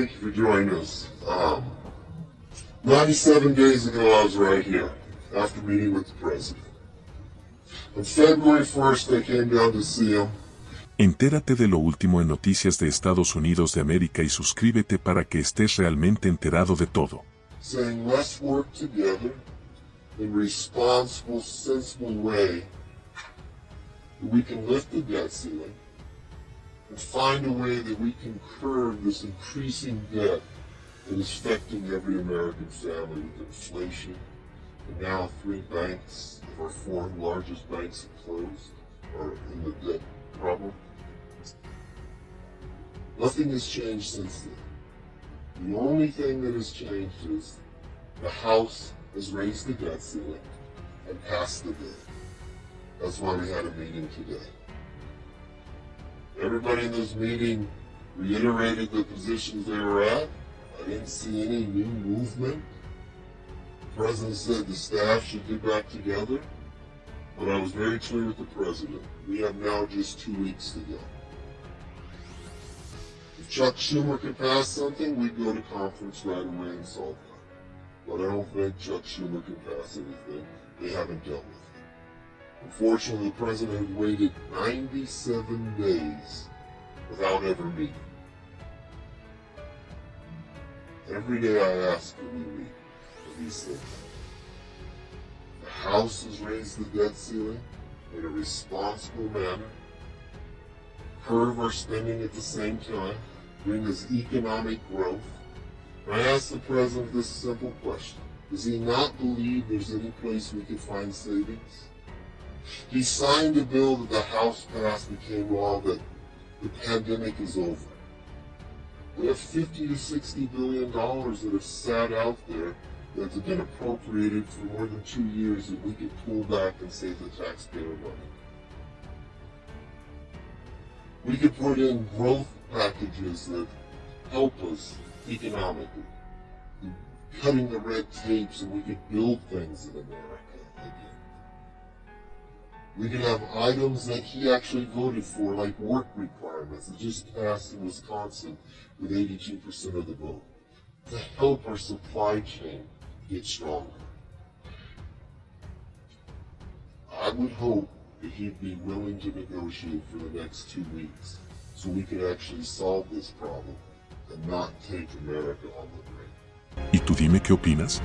Thank you for joining us. Um, 97 days ago, I was right here after meeting with the president. On February 1st, I came down to see him. Entérate de lo último en Noticias de Estados Unidos de América y suscríbete para que estés realmente enterado de todo. saying let's work together in responsible, sensible way we can lift the debt ceiling and find a way that we can curb this increasing debt that is affecting every American family with inflation. And now three banks of our four largest banks have closed are in the debt problem. Nothing has changed since then. The only thing that has changed is the House has raised the debt ceiling and passed the bill. That's why we had a meeting today. Everybody in this meeting reiterated the positions they were at. I didn't see any new movement. The president said the staff should get back together, but I was very clear with the president. We have now just two weeks to go. If Chuck Schumer could pass something, we'd go to conference right away and solve that. But I don't think Chuck Schumer can pass anything. They haven't dealt with it. Unfortunately, the president waited 97 days without ever meeting. Every day I ask him to meet for these things. The House has raised the debt ceiling in a responsible manner, curb our spending at the same time, bring us economic growth. I asked the president this simple question. Does he not believe there's any place we could find savings? He signed a bill that the House passed became law that the pandemic is over. We have 50 to 60 billion dollars that have sat out there that have been appropriated for more than two years that we could pull back and save the taxpayer money. We could put in growth packages that help us economically, cutting the red tape so we could build things in America again. We could have items that he actually voted for, like work requirements that just passed in Wisconsin with 82% of the vote, to help our supply chain get stronger. I would hope that he'd be willing to negotiate for the next two weeks so we could actually solve this problem and not take America on the brink. ¿Y tú dime qué opinas?